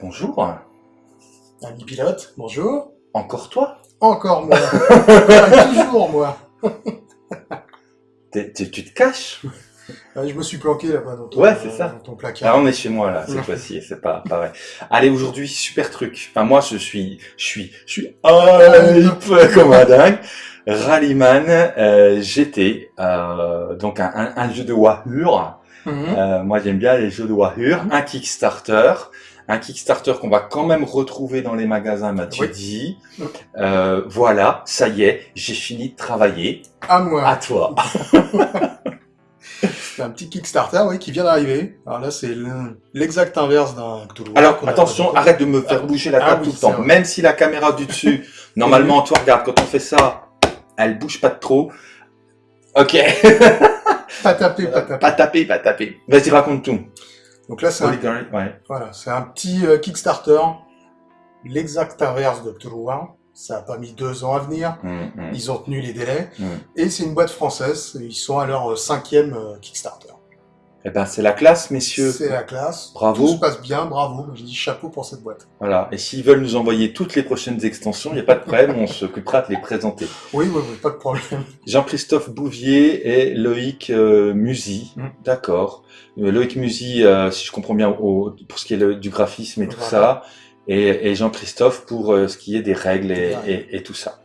Bonjour. Ami pilote, bonjour. Encore toi Encore moi. Toujours moi. Tu te caches Ouais, je me suis planqué là-bas dans ton, Ouais, c'est ça. dans ton placard. Ah, on est chez moi là, cette fois-ci, c'est pas pareil. Allez, aujourd'hui, super truc. Enfin, moi, je suis, je suis, je suis hype comme un dingue. Rallyman euh, GT, euh, donc un, un, un jeu de Wahoo. Mhm. Euh, moi, j'aime bien les jeux de Wahoo. Un Kickstarter. Un Kickstarter qu'on va quand même retrouver dans les magasins, Oui. dit. Euh, voilà, ça y est, j'ai fini de travailler. À moi. À toi. C'est un petit Kickstarter oui, qui vient d'arriver. Alors là, c'est le- l'exact inverse d'un. Alors, attention, arrête de me faire Ah, bouger la ah table oui, tout le temps. vrai. Même si la caméra du dessus, normalement, toi, regarde, quand on fait ça, elle bouge pas de trop. Ok. Pas taper, pas taper. pas taper, pas taper. Vas-y, raconte tout. Donc là, c'est un, Ouais. voilà, c'est un petit euh, Kickstarter. L'exact inverse de Cthulhu War. Ça a pas mis deux ans à venir. Hum, hum, Ils ont tenu les délais. hum. Et c'est une boîte française. Ils sont à leur euh, cinquième euh, Kickstarter. Eh ben, c'est la classe, messieurs. C'est la classe. Bravo. Tout se passe bien, bravo. Je dis chapeau pour cette boîte. Voilà. Et s'ils veulent nous envoyer toutes les prochaines extensions, il n'y a pas de problème, on s'occupera de les présenter. Oui, oui, oui, pas de problème. Jean-Christophe Bouvier et Loïc euh, Musy. Mm. D'accord. Euh, Loïc Musy, euh, si je comprends bien, au- pour ce qui est le- du graphisme et tout ça. Et, et Jean-Christophe pour euh, ce qui est des règles et, et- et tout ça.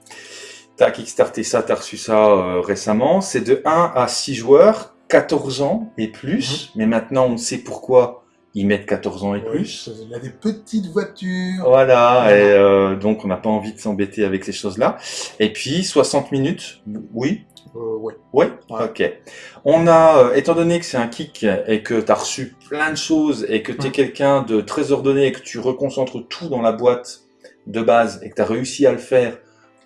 T'as kickstarté ça, t'as reçu ça récemment. C'est de 1 à 6 joueurs, 14 ans et plus. Mais maintenant, on sait pourquoi ils mettent 14 ans et Mhm. Oui, plus. Il a des petites voitures. Voilà, et euh, donc on n'a pas envie de s'embêter avec ces choses-là. Et puis 60 minutes, oui, Euh, oui, Ouais? ok. On a, euh, étant donné que c'est un kick et que tu as reçu plein de choses et que tu es Mm. quelqu'un de très ordonné et que tu reconcentres tout dans la boîte de base et que tu as réussi à le faire,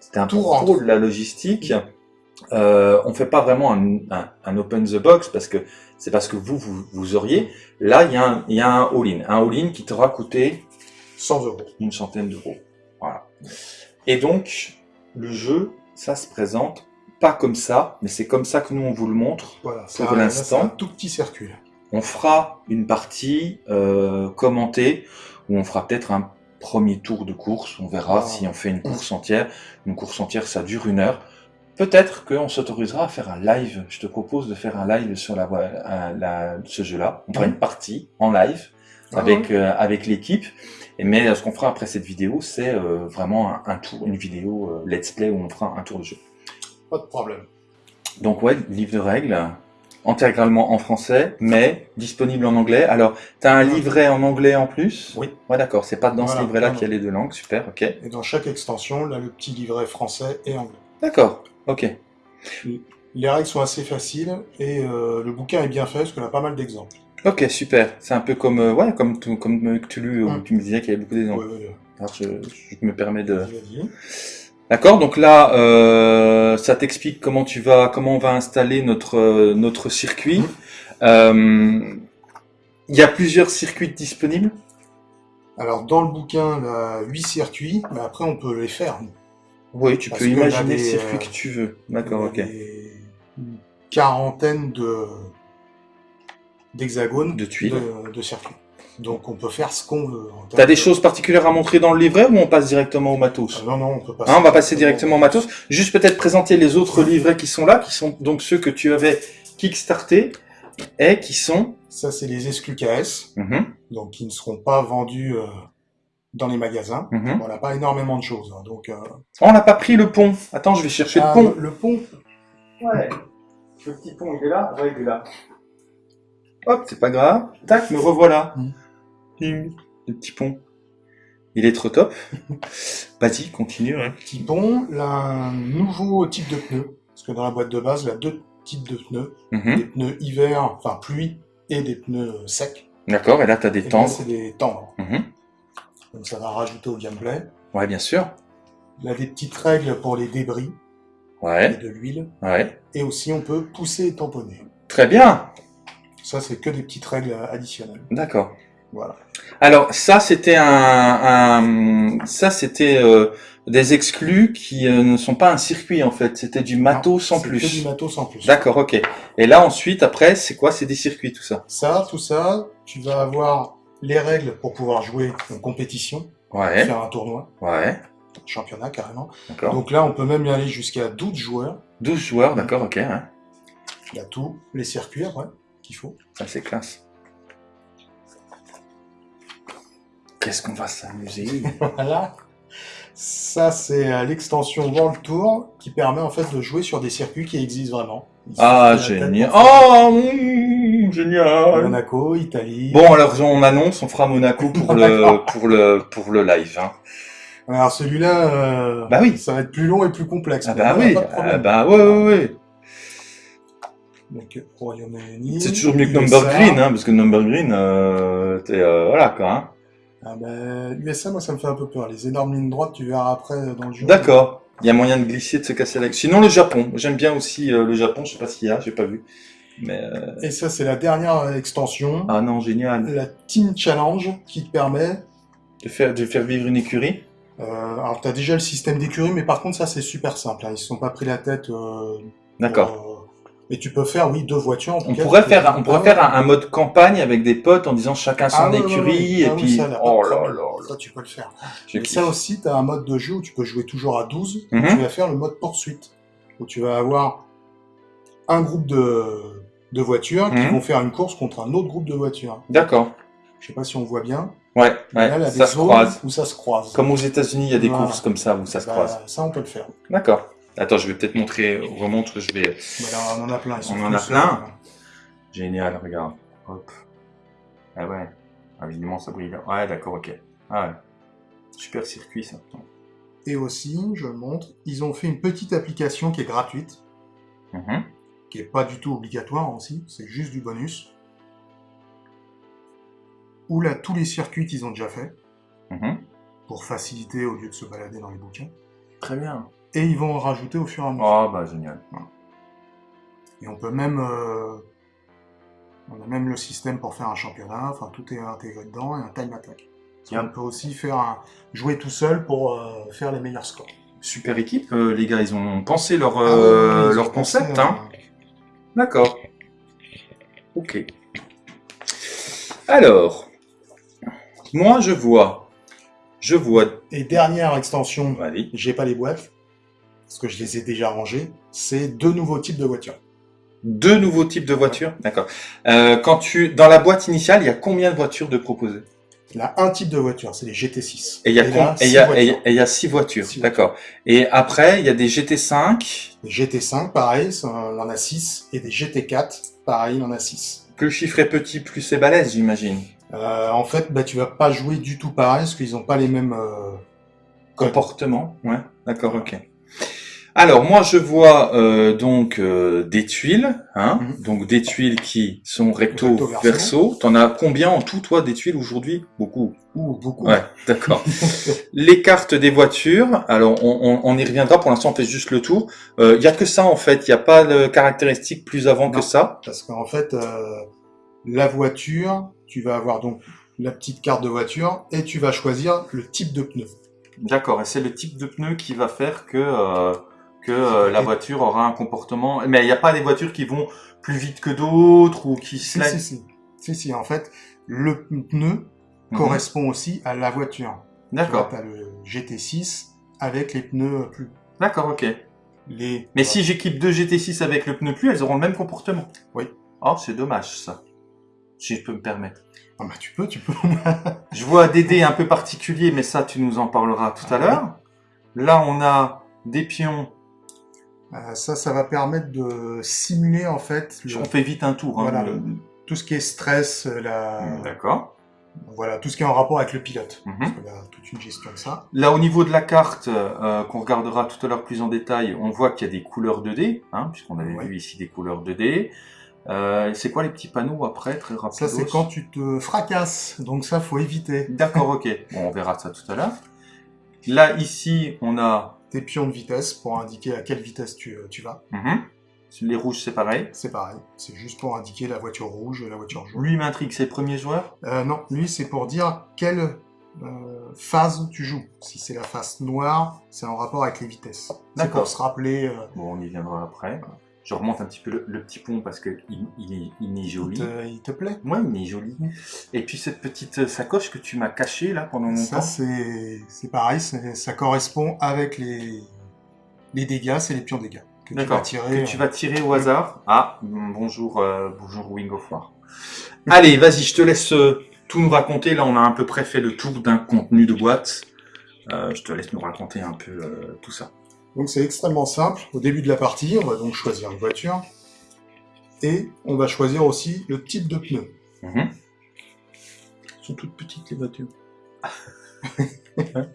c'était un pro rentre. de la logistique. Euh, on fait pas vraiment un, un, un open the box parce que c'est parce que vous, vous, vous auriez. Là, il y a un, il y a un all-in. Un all-in qui t'aura coûté 100 euros. une centaine d'euros. Voilà. Et donc, le jeu, ça se présente pas comme ça, mais c'est comme ça que nous on vous le montre. Voilà. Pour l'instant. un tout petit circuit. On fera une partie euh, commentée où on fera peut-être un premier tour de course. On verra Ah. si on fait une course entière. Une course entière, ça dure une heure. Peut-être qu'on s'autorisera à faire un live. Je te propose de faire un live sur la, voie- euh, la- ce jeu-là. On fera Mhm. une partie en live Ah avec euh, avec l'équipe. Mais euh, ce qu'on fera après cette vidéo, c'est euh, vraiment un, un tour, une vidéo euh, let's play où on fera un tour de jeu. Pas de problème. Donc ouais, livre de règles, intégralement en français, mais disponible en anglais. Alors, tu as un livret en anglais en plus? Oui. Ouais, d'accord, c'est pas dans ce livret-là qu'il y a les deux langues, super, ok. Et dans chaque extension, là, le petit livret français et anglais. D'accord, ok. Les règles sont assez faciles et euh, le bouquin est bien fait parce qu'on a pas mal d'exemples. Ok, super. C'est un peu comme, euh, ouais, comme, tout- comme euh, où Mm. tu me disais qu'il y avait beaucoup d'exemples. Ouais, ouais, ouais. Alors, je, je me permets de... D'accord, donc là, euh, ça t'explique comment tu vas, comment on va installer notre notre circuit. Euh, Il y a plusieurs circuits disponibles? Alors, dans le bouquin, il y a 8 circuits, mais après, on peut les faire. Oui, tu Parce peux imaginer a le circuit euh, que tu veux. D'accord, ok. Une quarantaine de d'hexagones De tuiles. de, de circuits. Donc, on peut faire ce qu'on veut. T'as des de- choses particulières à montrer dans le livret ou on passe directement au matos Ah, Non, non, on peut pas. Hein, On va passer directement au matos. Juste peut-être présenter les autres livrets qui sont là, qui sont donc ceux que tu avais kickstartés et qui sont. Ça, c'est les exclus KS, Mhm, donc qui ne seront pas vendus euh, dans les magasins. mhm. On n'a pas énormément de choses. hein, donc, euh, Oh, on n'a pas pris le pont. Attends, je vais chercher ah, le pont. le, pont, Ouais. Le petit pont, il est là Ouais, il est là. Hop, c'est pas grave. Tac, me revoilà. Mm. Hum, Le petit pont. Il est trop top. Vas-y, continue. hein. petit pont, là, un nouveau type de pneus. Parce que dans la boîte de base, il y a deux types de pneus. Mhm. Des pneus hiver, enfin pluie, et des pneus secs. D'accord, et là, t'as des Et là, tendres. c'est des tendres. Mhm. Donc ça va rajouter au gameplay. Ouais, bien sûr. Il y a des petites règles pour les débris et Ouais, de l'huile. ouais. Et aussi, on peut pousser et tamponner. Très bien. Ça, c'est que des petites règles additionnelles. D'accord. Voilà. Alors ça c'était un, un- ça c'était euh, des exclus qui euh, ne sont pas un circuit en fait, c'était du matos c'est plus. que du matos en plus. D'accord, ok. Et là ensuite après c'est quoi? C'est des circuits tout ça. Ça, tout ça, tu vas avoir les règles pour pouvoir jouer en compétition, Ouais, faire un tournoi, ouais, un championnat carrément. Donc là, on peut même y aller jusqu'à 12 joueurs. 12 joueurs, d'accord, ok, hein. Il y a tous les circuits après qu'il faut. ça c'est classe. Qu'est-ce qu'on va s'amuser? Voilà. Ça, c'est euh, l'extension World Tour qui permet en fait de jouer sur des circuits qui existent vraiment. Ah, génial. Oh, mmh, génial. Monaco, Italie. Bon, alors on annonce, on fera Monaco pour le D'accord. pour le pour le live. Hein. Alors celui-là, euh, Bah oui. ça va être plus long et plus complexe. Ah bah là, oui, ah bah ouais ouais ouais. Donc Royaume-Uni. C'est toujours mieux que USA. Number Green, hein, parce que Number Green, euh, t'es, euh, voilà quoi. Hein. Ah bah, USA, moi, ça me fait un peu peur. Les énormes lignes droites, tu verras après euh, dans le jeu. D'accord. Il y a moyen de glisser, de se casser la. Sinon le Japon, j'aime bien aussi euh, le Japon. Je sais pas s'il y a, j'ai pas vu. Mais euh, Et ça, c'est la dernière extension, ah non, génial. la Team Challenge, qui te permet. De faire de faire vivre une écurie. Euh, alors, tu as déjà le système d'écurie, mais par contre, ça, c'est super simple. hein. Ils se sont pas pris la tête. euh, D'accord. Mais tu peux faire, oui, deux voitures. En tout On cas, pourrait peux- faire, on pourrait Ah, faire un, un mode campagne avec des potes en disant chacun son ah, écurie et Ah oui, puis ça, là, oh là là là. Ça, tu peux le faire. Je Et kiffe. ça aussi, tu as un mode de jeu où tu peux jouer toujours à 12. Mhm. Tu vas faire le mode poursuite, où tu vas avoir un groupe de, de voitures qui Mhm. vont faire une course contre un autre groupe de voitures. D'accord. Je sais pas si on voit bien. Ouais, là, ouais. a Ça se croise. où ça se croise. Comme aux États-Unis, il y a des Voilà. courses comme ça où ça se Bah, croise. Ça, on peut le faire. D'accord. Attends, je vais peut-être montrer, remontre, je vais. Mais là, on en a plein. ils sont On en a plein. euh, Génial, regarde. Hop. Ah ouais. Ah, évidemment, ça brille. Ouais, d'accord, ok. Ah ouais. Super circuit, ça. Et aussi, je le montre, ils ont fait une petite application qui est gratuite, Mhm. Qui est pas du tout obligatoire aussi, c'est juste du bonus. Où là, tous les circuits qu'ils ont déjà fait, Mhm. pour faciliter au lieu de se balader dans les bouquins. Très bien. Et ils vont en rajouter au fur et à mesure. Oh, bah, génial. Et on peut même... euh, on a même le système pour faire un championnat, enfin tout est intégré dedans, et un time attack. On peut aussi faire un, jouer tout seul pour euh, faire les meilleurs scores. Super équipe, euh, les gars, ils ont pensé leur, Ah ouais, euh, ouais, ils leur ont pensé, concept, euh, hein. D'accord. Ok. Alors, moi, je vois, je vois, Et dernière extension, j'ai pas les boîtes, parce que je les ai déjà rangées, c'est deux nouveaux types de voitures. deux nouveaux types de voitures, d'accord. Euh, quand tu, dans la boîte initiale, il y a combien de voitures de proposées Il y a un type de voiture, c'est les GT6. Et il y a, là, com- et il six y a, voitures. et il y a- et il y a six voitures, Six d'accord. Et après, il y a des GT5, Les GT5, pareil, on en a 6, et des GT4, pareil, on en a 6. plus le chiffre est petit, plus c'est balèze, j'imagine. Euh, en fait, bah, tu vas pas jouer du tout pareil, parce qu'ils ont pas les mêmes euh, codes. Comportement, ouais, d'accord, ok. Alors moi je vois euh, donc euh, des tuiles, hein, Mhm. donc des tuiles qui sont recto, Recto, verso. verso. T'en as combien en tout toi des tuiles aujourd'hui? Beaucoup. Ouh, beaucoup. Ouais, d'accord. Les cartes des voitures, alors on, on- on y reviendra. Pour l'instant on fait juste le tour. Il y a que ça en fait. Il n'y a pas de caractéristiques plus avant que ça. Parce qu'en fait, euh, la voiture, tu vas avoir donc la petite carte de voiture, et tu vas choisir le type de pneu. D'accord. Et c'est le type de pneu qui va faire que euh, que euh, la voiture aura un comportement. Mais il n'y a pas des voitures qui vont plus vite que d'autres ou qui Si, si, si. Si, si, en fait, le pneu Mhm. correspond aussi à la voiture. D'accord. Tu as le GT6 avec les pneus plus... D'accord, ok. Les... Mais si j'équipe deux GT6 avec le pneu plus, elles auront le même comportement. Oui. Oh, c'est dommage ça. Si je peux me permettre. Ah bah tu peux, tu peux. Je vois des dés un peu particuliers, mais ça, tu nous en parleras tout à Ah l'heure. Là, on a des pions. Euh, ça, ça va permettre de simuler en fait le- On fait vite un tour. hein. Voilà. Le- tout ce qui est stress, euh, la... D'accord. voilà, tout ce qui est en rapport avec le pilote. Parce qu'il y a toute une gestion de ça. Là, au niveau de la carte, euh, qu'on regardera tout à l'heure plus en détail, on voit qu'il y a des couleurs 2D, hein, puisqu'on avait Ouais. vu ici des couleurs 2D. Euh, c'est quoi les petits panneaux après, très rapide Ça, c'est quand tu te fracasses. Donc ça, faut éviter. D'accord, ok. Bon, on verra ça tout à l'heure. Là, ici, on a... Tes pions de vitesse pour indiquer à quelle vitesse tu, euh, tu vas. Mhm. Les rouges, c'est pareil. C'est pareil. C'est juste pour indiquer la voiture rouge et la voiture jaune. Lui, m'intrigue, c'est le premier joueur? Euh, non, lui, c'est pour dire quelle euh, phase tu joues. Si c'est la phase noire, c'est en rapport avec les vitesses. D'accord. pour se rappeler. euh, Bon, on y viendra après. Je remonte un petit peu le, le petit pont parce que il, il est, Il joli. te, il te plaît Ouais, il est joli. Et puis cette petite sacoche que tu m'as cachée là pendant Ça, longtemps. c'est c'est pareil, ça correspond avec les, les dégâts, c'est les pions dégâts. Que tu vas tirer. Que tu vas tirer au hasard. Ah, bonjour, euh, bonjour Wing of War. Allez, vas-y, je te laisse euh, tout nous raconter. Là, on a à peu près fait le tour d'un contenu de boîte. Euh, je te laisse nous raconter un peu euh, tout ça. Donc c'est extrêmement simple. Au début de la partie, on va donc choisir une voiture. Et on va choisir aussi le type de pneu. Mhm. Elles sont toutes petites les voitures.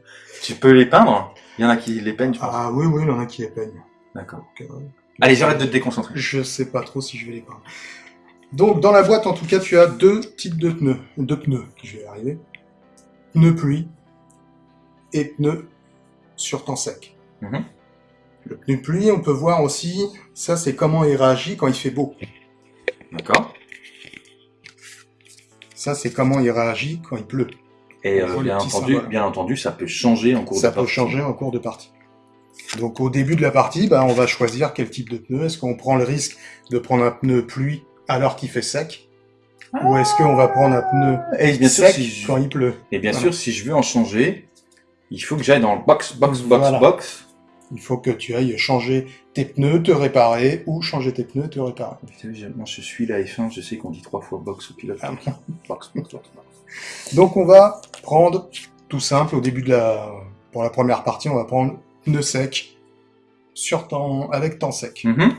Tu peux les peindre? Il y en a qui les peignent. Ah oui, oui, il y en a qui les peignent. D'accord. Euh, Allez, j'arrête de te déconcentrer. Je sais pas trop si je vais les peindre. Donc dans la boîte, en tout cas, tu as deux types de pneus. Deux pneus, je vais y arriver. Pneus pluie et pneus sur temps sec. Mhm. Pneu pluie, on peut voir aussi, ça c'est comment il réagit quand il fait beau. D'accord. Ça c'est comment il réagit quand il pleut. Et euh, bien, entendu, symbole. bien entendu, ça peut changer en cours Ça de peut partie. changer en cours de partie. Donc au début de la partie, bah, on va choisir quel type de pneu. Est-ce qu'on prend le risque de prendre un pneu pluie alors qu'il fait sec? Ou est-ce qu'on va prendre un pneu Et bien sûr, sec si je... quand il pleut? Et bien Voilà. sûr, si je veux en changer, il faut que j'aille dans le box, box, box, Voilà. box. Il faut que tu ailles changer tes pneus, te réparer, ou changer tes pneus, te réparer. Putain, Moi, je suis la F1, je sais qu'on dit trois fois box au pilote. Ah. box, box, box, box. Donc on va prendre, tout simple, au début de la... Pour la première partie, on va prendre pneu sec, sur temps... avec temps sec. Mhm.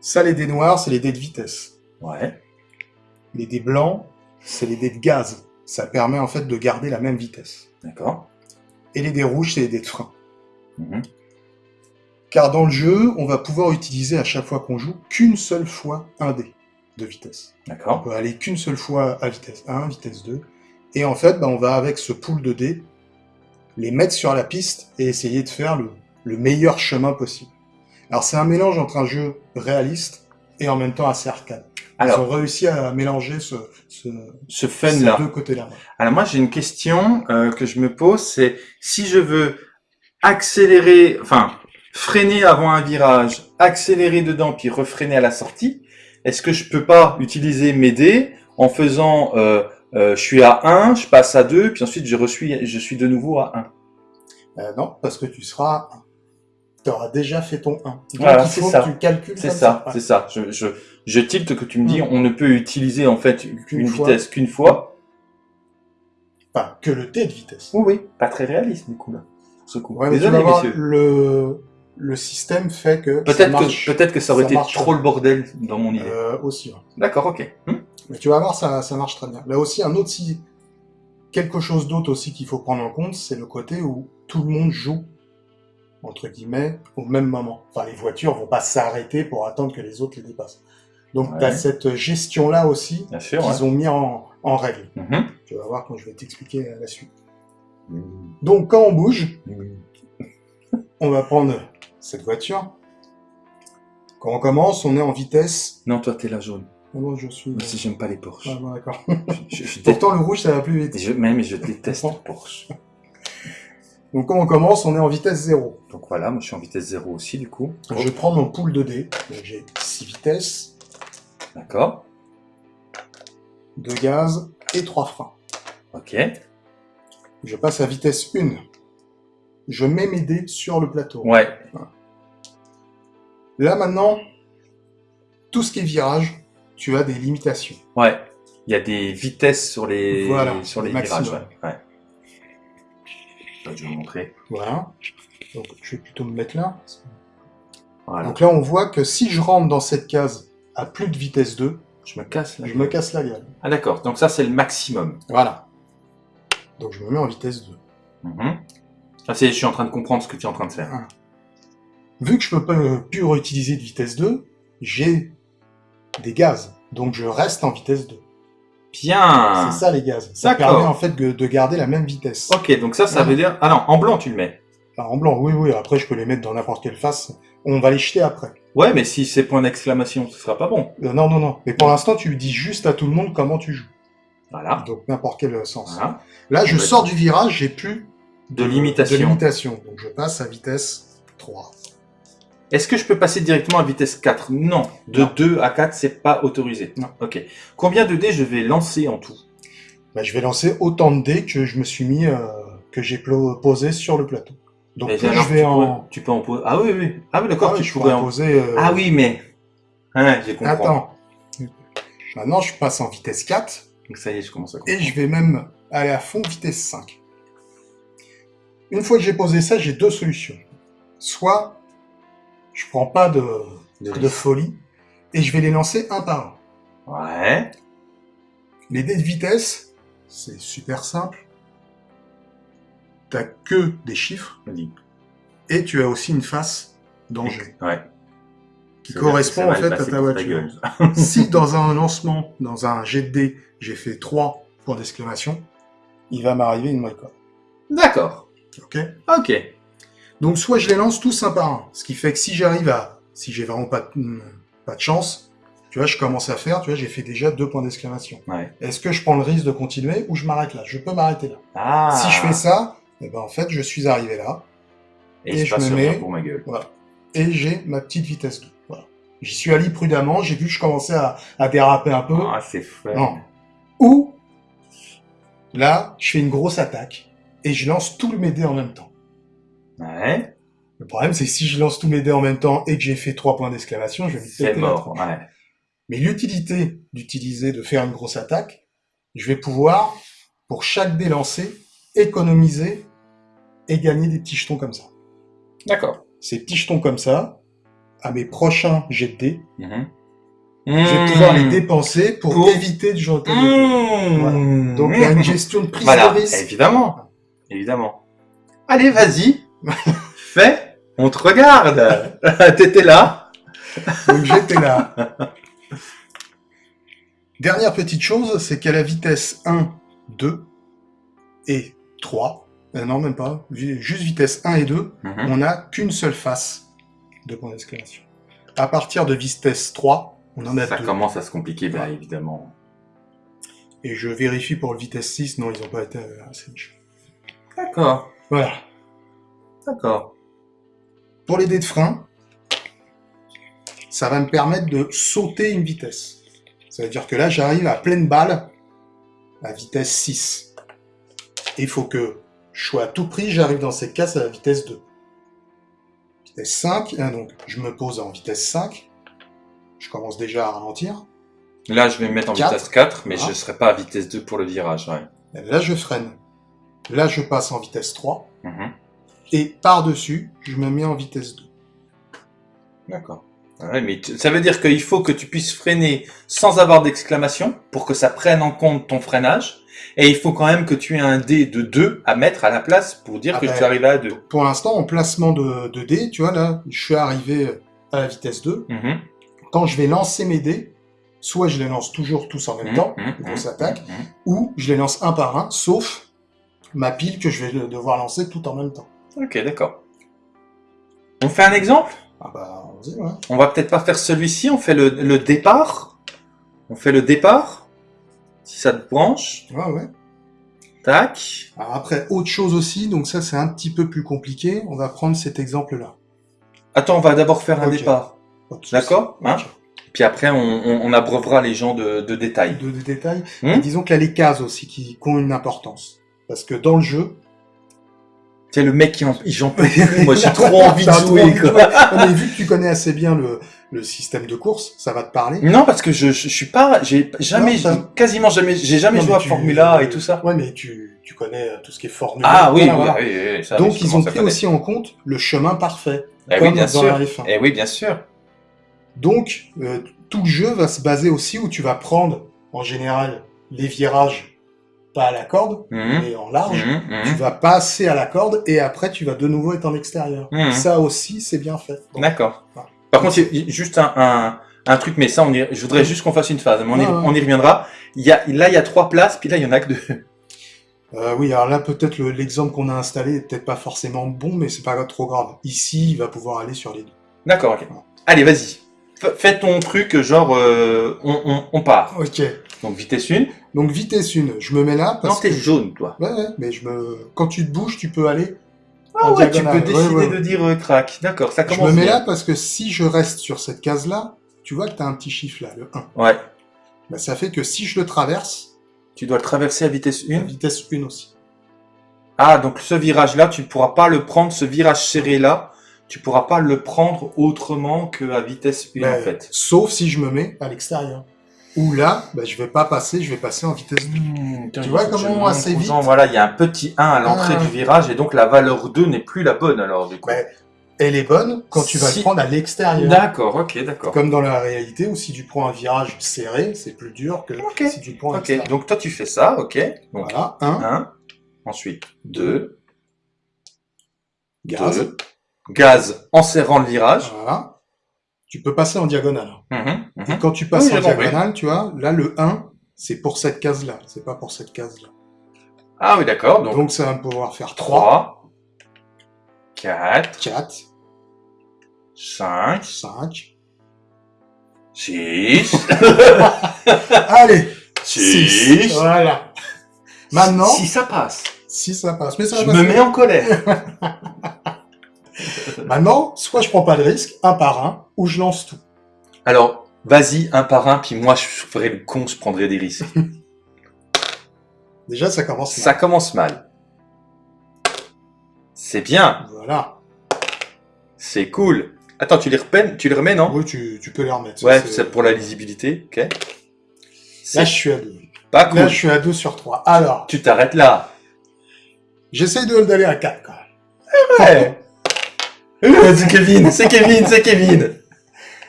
Ça, les dés noirs, c'est les dés de vitesse. Ouais. Les dés blancs, c'est les dés de gaz. Ça permet en fait de garder la même vitesse. D'accord. Et les dés rouges, c'est les dés de frein. Mhm. Car dans le jeu, on va pouvoir utiliser à chaque fois qu'on joue qu'une seule fois un dé de vitesse. On D'accord. peut aller qu'une seule fois à vitesse 1, vitesse 2. Et en fait, bah, on va avec ce pool de dés les mettre sur la piste et essayer de faire le, le meilleur chemin possible. Alors c'est un mélange entre un jeu réaliste et en même temps assez arcade. Ils Alors, ont réussi à mélanger ce, ce, ce ces fun-là. deux côtés-là. Alors moi, j'ai une question euh, que je me pose, c'est si je veux accélérer, enfin, freiner avant un virage, accélérer dedans, puis refreiner à la sortie, est-ce que je peux pas utiliser mes dés en faisant, euh, euh, je suis à 1, je passe à 2, puis ensuite je, reçuis, je suis de nouveau à 1 Euh, non, parce que tu seras... Tu auras déjà fait ton 1. Donc Voilà, il c'est ça. que tu calcules C'est ça, c'est ça. Je, je, je tilte que tu me dis, Mm. on ne peut utiliser en fait une vitesse qu'une fois. Enfin, que le dé de vitesse. Oui, oui. Pas très réaliste du coup là. Ce coup. Ouais, mais tu Désolé vas voir, le, le système fait que ça Peut-être que peut-être que ça aurait ça été marche. trop le bordel dans mon idée. euh, aussi. ouais. D'accord, ok. Hmm Mais tu vas voir, ça, ça marche très bien. Là aussi, un autre si quelque chose d'autre aussi qu'il faut prendre en compte, c'est le côté où tout le monde joue entre guillemets au même moment. Enfin, les voitures vont pas s'arrêter pour attendre que les autres les dépassent. Donc, Ouais. tu as cette gestion là aussi qu'ils ont mis en, en règle. Mhm. Tu vas voir quand je vais t'expliquer euh, la suite. Donc, quand on bouge, on va prendre cette voiture. Quand on commence, on est en vitesse. Non, toi t'es la jaune. Oh non, je suis. Moi aussi j'aime pas les Porsche. Ah, bon, d'accord. Je, je, Pourtant, le rouge, ça va plus vite. je, même je déteste les Porsche. Donc, quand on commence, on est en vitesse 0. Donc voilà, moi je suis en vitesse 0 aussi du coup. Je prends mon pool de dés. J'ai 6 vitesses, D'accord. 2 gaz et 3 freins. Ok. Je passe à vitesse 1. Je mets mes dés sur le plateau. Ouais. Là, maintenant, tout ce qui est virage, tu as des limitations. Ouais. Il y a des vitesses sur les Voilà, sur les maximum. virages. Ouais. ouais. Je vais vous montrer. Voilà. Donc, je vais plutôt me mettre là. Voilà. Donc là, on voit que si je rentre dans cette case à plus de vitesse 2, je me casse là. je me casse la gueule. Ah d'accord. Donc ça c'est le maximum. Voilà. Donc je me mets en vitesse 2. Mhm. Ah, c'est, je suis en train de comprendre ce que tu es en train de faire. Vu que je peux pas euh, plus réutiliser de vitesse 2, j'ai des gaz. Donc je reste en vitesse 2. Bien. C'est ça les gaz. Ça Ah. Permet en fait de, de garder la même vitesse. Ok, donc ça, ça Ouais. veut dire... Ah non, en blanc tu le mets. Alors, en blanc, oui, oui. Après, je peux les mettre dans n'importe quelle face. On va les jeter après. Ouais, mais si c'est point d'exclamation, ce sera pas bon. Euh, non, non, non. Mais pour l'instant, tu dis juste à tout le monde comment tu joues. Voilà. Donc n'importe quel sens. Voilà. Là, je sors du virage, j'ai plus De limitation. de limitation. Donc je passe à vitesse 3. Est-ce que je peux passer directement à vitesse 4 Non. De Non. 2 à 4, c'est pas autorisé. Non. Ok. Combien de dés je vais lancer en tout? Bah, je vais lancer autant de dés que je me suis mis, euh, que j'ai posé sur le plateau. Donc Et plus alors, je vais tu en... pourrais- tu peux en poser. Ah oui, oui. Ah oui, d'accord, Ah tu je pourrais en poser... euh, Ah oui, mais. Ouais, j'ai compris. Attends. Maintenant, je passe en vitesse 4 Donc ça y est, je commence à et je vais même aller à fond vitesse 5. Une fois que j'ai posé ça, j'ai deux solutions. Soit je prends pas de, De folie et je vais les lancer un par un. Ouais. Les dés de vitesse, c'est super simple. T'as que des chiffres Vas-y. et tu as aussi une face danger Ouais. Qui correspond en fait à ta voiture. si dans un lancement, dans un jet de dés, j'ai fait 3 points d'exclamation, il va m'arriver une moyenne. D'accord. Ok? Ok. Donc soit je les lance tous un par un, ce qui fait que si j'arrive à, si j'ai vraiment pas de, hmm, pas de chance, tu vois, je commence à faire, tu vois, j'ai fait déjà deux points d'exclamation. Ouais. Est-ce que je prends le risque de continuer ou je m'arrête là? Je peux m'arrêter là. Ah. Si je fais ça, eh ben en fait, je suis arrivé là Et, je me mets- pour ma gueule. et j'ai ma petite vitesse 2. J'y suis allé prudemment, j'ai vu que je commençais à, à déraper un peu. Ah, c'est fun. Non. Ou là, je fais une grosse attaque et je lance tous mes dés en même temps. Ouais. Le problème, c'est que si je lance tous mes dés en même temps et que j'ai fait trois points d'exclamation, je vais me C'est péter mort. Ouais. Mais l'utilité d'utiliser, de faire une grosse attaque, je vais pouvoir, pour chaque dé lancé, économiser et gagner des petits jetons comme ça. D'accord. Ces petits jetons comme ça, à mes prochains jets de dés, Mhm. je vais pouvoir les dépenser pour, Pour- éviter de jeter des dés. Mmh. Voilà. Donc il y a une gestion de prise Voilà, de risque. évidemment. Évidemment. Allez, vas-y. Fais. On te regarde. T'étais là. Donc j'étais là. Dernière petite chose, c'est qu'à la vitesse 1, 2 et 3, euh, non même pas, juste vitesse 1 et 2, Mhm. on n'a qu'une seule face de point d'exclamation. À partir de vitesse 3, on en a Ça deux. commence à se compliquer, bah, évidemment. Et je vérifie pour le vitesse 6, non, ils n'ont pas été assez méchants. D'accord. Voilà. D'accord. Pour les dés de frein, ça va me permettre de sauter une vitesse. Ça veut dire que là, j'arrive à pleine balle à vitesse 6. Et il faut que je sois à tout prix, j'arrive dans cette case à la vitesse 2. Vitesse 5, hein, donc je me pose en vitesse 5. Je commence déjà à ralentir. Là, je vais me mettre en vitesse 4, mais Ah. je serai pas à vitesse 2 pour le virage. Ouais. Là, je freine. Là, je passe en vitesse 3. Mhm. Et par-dessus, je me mets en vitesse 2. D'accord. Ouais, mais ça veut dire qu'il faut que tu puisses freiner sans avoir d'exclamation pour que ça prenne en compte ton freinage. Et il faut quand même que tu aies un dé de 2 à mettre à la place pour dire Ah que ben, tu arrives à 2. Pour l'instant, en placement de, de dés, tu vois, là, je suis arrivé à la vitesse 2. Mhm. quand je vais lancer mes dés, soit je les lance toujours tous en même Mhm, temps, grosse mhm, mhm. ou je les lance un par un, sauf ma pile que je vais devoir lancer tout en même temps. Ok, d'accord. On fait un exemple? Ah bah, ouais. On va peut-être pas faire celui-ci, on fait le, le départ. On fait le départ. Si ça te branche. Ouais, ouais. Tac. Alors après, autre chose aussi, donc ça c'est un petit peu plus compliqué, on va prendre cet exemple-là. Attends, on va d'abord faire un départ. D'accord, hein. Puis après, on, on, on abreuvera les gens de, de détails. De, de détails. Hmm disons qu'il y a les cases aussi qui, qui ont une importance. Parce que dans le jeu, Tu le mec qui en, j'en peux plus. Moi, j'ai trop envie de jouer, quoi. Non, mais vu que tu connais assez bien le, le système de course, ça va te parler. Non, parce que je, je, je suis pas, j'ai jamais, Non, quasiment jamais, j'ai jamais Non, joué à tu- Formula et tout ça. Ouais, mais tu, tu connais tout ce qui est Formule Ah 1, oui, oui, voilà, oui, oui, oui, ça, Donc ils ont pris aussi en compte le chemin parfait, Eh comme oui, bien dans sûr. la F1. Eh oui, bien sûr. Donc euh, tout le jeu va se baser aussi où tu vas prendre en général les virages pas à la corde, Mhm. mais en large. Mhm, mhm. Tu vas passer à la corde et après tu vas de nouveau être en extérieur. Ça aussi c'est bien fait. D'accord. Voilà. Par contre, juste un, un, un truc, mais ça, on y, je voudrais juste qu'on fasse une phase, mais on, y, ouais. on y reviendra. Il y a, là, il y a trois places, puis là, il y en a que deux. Euh, oui, alors là, peut-être le- l'exemple qu'on a installé est peut-être pas forcément bon, mais c'est pas trop grave. Ici, il va pouvoir aller sur les deux. D'accord, ok. Allez, vas-y. Fais ton truc, genre, euh, on, on, on part. Ok. Donc, vitesse 1. Donc vitesse 1, je me mets là Non, parce t'es que... jaune, toi. Ouais, ouais, mais je me... quand tu te bouges, tu peux aller Ah ouais, tu peux décider ouais. de dire euh, crack. D'accord, ça Je commence me mets bien. là parce que si je reste sur cette case-là, tu vois que tu as un petit chiffre là, le 1. Ouais. Bah, ça fait que si je le traverse, Tu dois le traverser à vitesse la 1. vitesse 1 aussi. Ah, donc ce virage-là, tu ne pourras pas le prendre, ce virage serré-là, tu pourras pas le prendre autrement qu'à vitesse 1 Bah, en fait. Sauf si je me mets à l'extérieur. Ou là, bah, je vais pas passer, je vais passer en vitesse 2. Mmh, Tu vois comment assez vite Voilà, il y a un petit 1 à l'entrée Ah. du virage et donc la valeur 2 n'est plus la bonne alors du coup. Bah, Elle est bonne quand tu vas Si- le prendre à l'extérieur. D'accord, ok, d'accord. Comme dans la réalité où si tu prends un virage serré, c'est plus dur que si tu prends à Ok, donc toi tu fais ça, ok. Donc Voilà, 1, 1, ensuite 2, gaz. 2, gaz en serrant le virage. Voilà. Tu peux passer en diagonale. Mhm, mhm. Et quand tu passes Oui, en compris. diagonale, tu vois, là le 1, c'est pour cette case-là, c'est pas pour cette case-là. Ah oui, d'accord, Donc, donc, ça va pouvoir faire 3, 3, 4, 4, 5, 5. 6, Allez 6. 6. Voilà. Maintenant, Si ça passe, si ça passe. Mais ça je me mets en colère. Maintenant, soit je prends pas de risque, un par un, ou je lance tout. Alors, vas-y, un par un, puis moi je ferai le con, je prendrai des risques. Déjà, ça commence mal. Ça commence mal. C'est bien, Voilà. c'est cool. Attends, tu les repènes, tu les remets, non? Oui, tu, tu peux les remettre. Ouais, c'est pour la lisibilité, ok. Là, je suis à 2. pas cool. Là, je suis à 2 sur 3. Alors, Tu t'arrêtes là. j'essaye de d'aller à 4 quand même. Ouais. Euh, c'est Kevin, c'est Kevin, c'est Kevin.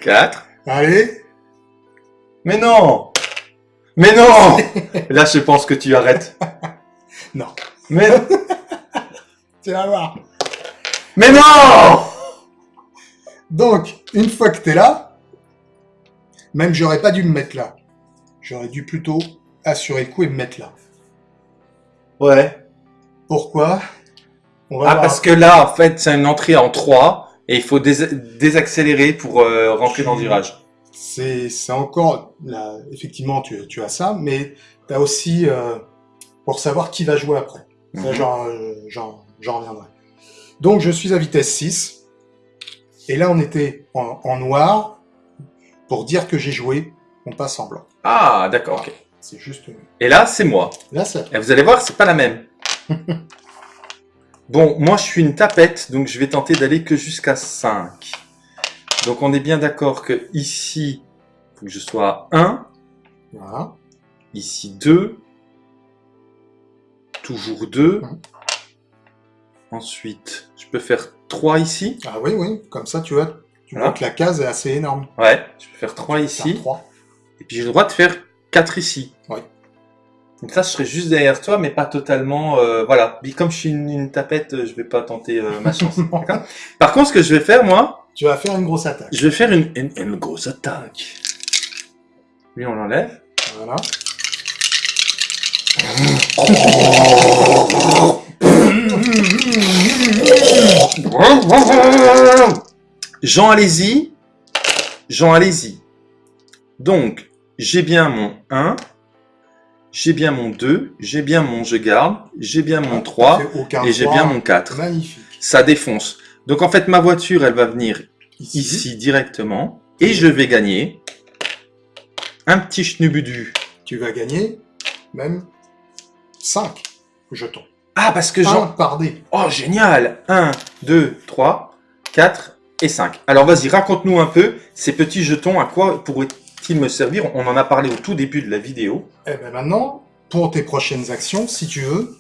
4. Allez, Mais non Mais non Là, je pense que tu arrêtes. Non. Mais, tu vas voir. mais non Donc, une fois que t'es là, même j'aurais pas dû me mettre là. J'aurais dû plutôt assurer le coup et me mettre là. Ouais. Pourquoi? On va Ah, voir. parce que là, en fait, c'est une entrée en 3 et il faut dés- désaccélérer pour euh, rentrer dans le virage. C'est c'est encore, là, effectivement, tu, tu as ça, mais tu as aussi, euh, pour savoir qui va jouer après. Ça, Mhm. j'en- reviendrai. Donc, je suis à vitesse 6. Et là, on était en, en noir. Pour dire que j'ai joué, on passe en blanc. Ah, d'accord, ok. C'est juste... Et là, c'est moi. Là, ça... Et vous allez voir, c'est pas la même. bon, moi, je suis une tapette, donc je vais tenter d'aller que jusqu'à 5. Donc, on est bien d'accord que ici, il faut que je sois à 1. Voilà. Ici 2. Toujours 2. Mhm. Ensuite, je peux faire 3 ici. Ah oui, oui. Comme ça, tu vois, tu Voilà. vois que la case est assez énorme. Ouais, je peux faire 3 ici. 3. Et puis j'ai le droit de faire 4 ici. Oui. Donc ça, je serai juste derrière toi, mais pas totalement... euh, voilà. Puis comme je suis une, une tapette, euh, je vais pas tenter euh, ma chance. Par contre, ce que je vais faire, moi, tu vas faire une grosse attaque. je vais faire une, une, une grosse attaque. Lui, on l'enlève. Voilà. Jean, allez-y. Jean, allez-y. Donc, j'ai bien mon 1, j'ai bien mon 2, j'ai bien mon je garde, j'ai bien mon 3 Fait aucun et j'ai bien mon 4. Magnifique. Ça défonce. Donc en fait, ma voiture, elle va venir Ici. ici directement et je vais gagner un petit schnubudu. Tu vas gagner même 5 jetons. Ah, parce que Un Jean... par dé. Oh, génial 1, 2, 3, 4 et 5. Alors vas-y, raconte-nous un peu ces petits jetons, à quoi me servir? On en a parlé au tout début de la vidéo. Et ben maintenant, pour tes prochaines actions, si tu veux,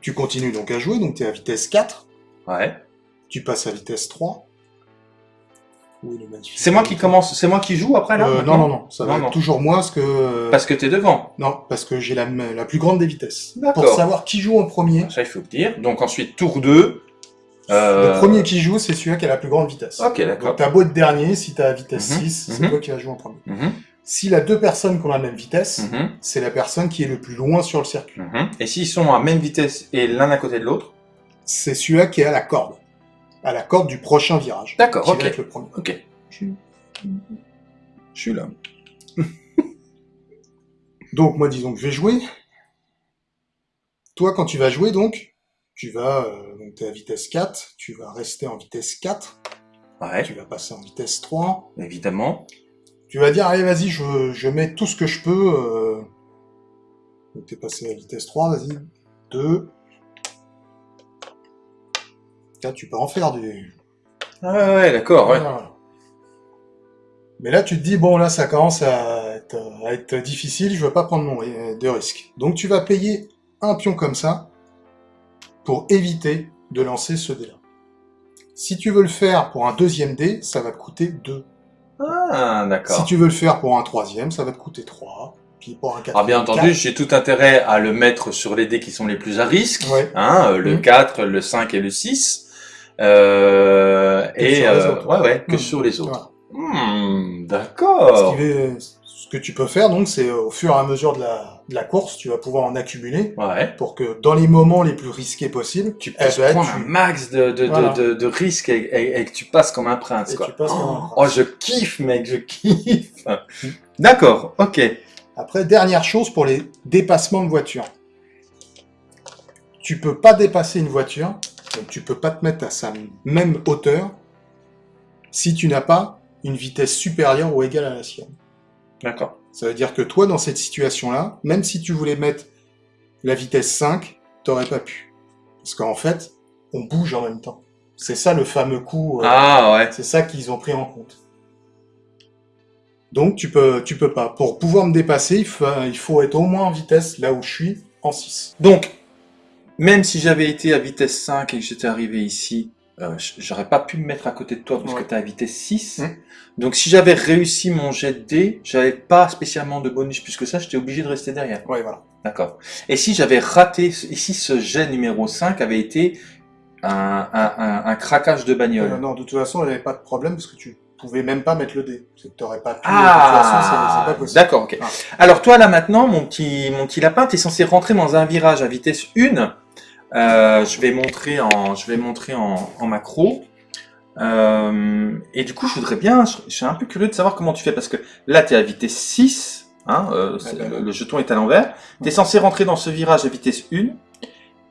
tu continues donc à jouer, donc tu es à vitesse 4, Ouais. tu passes à vitesse 3. Oui, le magnifique. C'est moi qui commence, c'est moi qui joue après là Euh, non, non, non, ça va Non, être non. toujours moi, parce que... Parce que t'es devant. Non, parce que j'ai la, la plus grande des vitesses. D'accord. Pour savoir qui joue en premier, Ça, il faut le dire. Donc ensuite, tour 2. Euh, le premier qui joue, c'est celui qui a la plus grande vitesse. Ok, d'accord. Donc t'as beau être dernier, si t'as vitesse Mhm, 6, c'est mhm. toi qui vas jouer en premier. Mhm, S'il a deux personnes qui ont la même vitesse, mhm, c'est la personne qui est le plus loin sur le circuit. mhm. Et s'ils sont à même vitesse et l'un à côté de l'autre? C'est celui-là qui est à la corde. À la corde du prochain virage. D'accord, ok. va être le premier. Ok. Je je suis là. Donc moi disons que je vais jouer. Toi quand tu vas jouer donc, tu vas, euh, donc t'es à vitesse 4, tu vas rester en vitesse 4, Ouais, tu vas passer en vitesse 3, évidemment. tu vas dire, allez, vas-y, je, je mets tout ce que je peux. Euh... Donc t'es passé à vitesse 3, vas-y, 2. Là, tu peux en faire du... Ah ouais, ouais, d'accord, ouais. Mais là, tu te dis, bon, là, ça commence à être, à être difficile, je veux pas prendre mon, de risque. Donc, tu vas payer un pion comme ça pour éviter de lancer ce dé-là. Si tu veux le faire pour un deuxième dé, ça va te coûter 2. Ah, d'accord. Si tu veux le faire pour un troisième, ça va te coûter 3. Puis pour un quatrième, Ah, bien entendu, 4. j'ai tout intérêt à le mettre sur les dés qui sont les plus à risque. Ouais. Hein, euh, le Mhm. 4, le 5 et le 6. Euh, Que et, sur les euh, autres. ouais, ouais, que Mhm. sur les autres. Voilà. Ce, d'accord. qui ce que tu peux faire, donc, c'est au fur et à mesure de la, de la course, tu vas pouvoir en accumuler Ouais. pour que dans les moments les plus risqués possibles, Tu eh puisses ben, prendre tu- un max de, de, Voilà. de, de, de risques et, et- et que tu passes comme un prince, Et quoi. tu passes comme un oh, prince. oh, je kiffe, mec, je kiffe. D'accord, ok. Après, dernière chose pour les dépassements de voiture. Tu peux pas dépasser une voiture, donc tu peux pas te mettre à sa même hauteur si tu n'as pas une vitesse supérieure ou égale à la sienne. D'accord. Ça veut dire que toi, dans cette situation-là, même si tu voulais mettre la vitesse 5, t'aurais pas pu. Parce qu'en fait, on bouge en même temps. C'est ça le fameux coup. euh, Ah, ouais. C'est ça qu'ils ont pris en compte. Donc tu peux, tu peux pas. Pour pouvoir me dépasser, il faut, il faut être au moins en vitesse là où je suis, en 6. Donc, même si j'avais été à vitesse 5 et que j'étais arrivé ici, euh, j'aurais pas pu me mettre à côté de toi parce Ouais. que tu à vitesse 6. Mm. Donc, si j'avais réussi mon jet de dés, j'avais pas spécialement de bonus plus que ça, j'étais obligé de rester derrière. Ouais, voilà. D'accord. Et si j'avais raté, ici ce jet numéro 5 avait été un, un, un, un craquage de bagnole? Euh, non, de toute façon, il n'y avait pas de problème parce que tu pouvais même pas mettre le dé. C'est que t'aurais pas pu. façon, c'est- Ah, pas possible. d'accord, ok. Ah. Alors toi là maintenant, mon petit, mon petit lapin, tu es censé rentrer dans un virage à vitesse 1. Euh, je vais montrer en, je vais montrer en, en macro. Euh, et du coup, je voudrais bien, je, je suis un peu curieux de savoir comment tu fais parce que là, tu es à vitesse 6. Hein, euh, ben, le, le jeton est à l'envers. Tu es censé rentrer dans ce virage à vitesse 1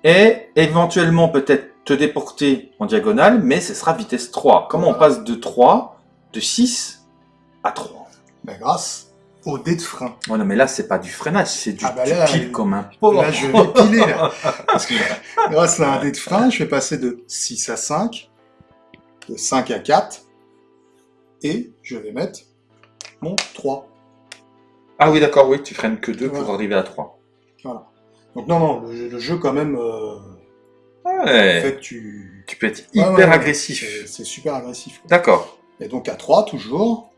et éventuellement peut-être te déporter en diagonale, mais ce sera vitesse 3. Comment on passe de 3, de 6 à 3 Bah, grâce au dé de frein. Ouais, non, mais là, c'est pas du freinage, c'est du, Ah bah tu là, piles comme un porc. Là, je vais piler, là. Parce que grâce à un dé de frein, je vais passer de 6 à 5, de 5 à 4, et je vais mettre mon 3. Ah oui, d'accord, oui, tu freines que 2 pour Voilà. arriver à 3. Donc non, non, le, jeu- le jeu quand même euh, Ouais. fait que tu... Tu peux être hyper ouais, ouais. agressif. C'est super agressif. D'accord. Et donc à 3, toujours,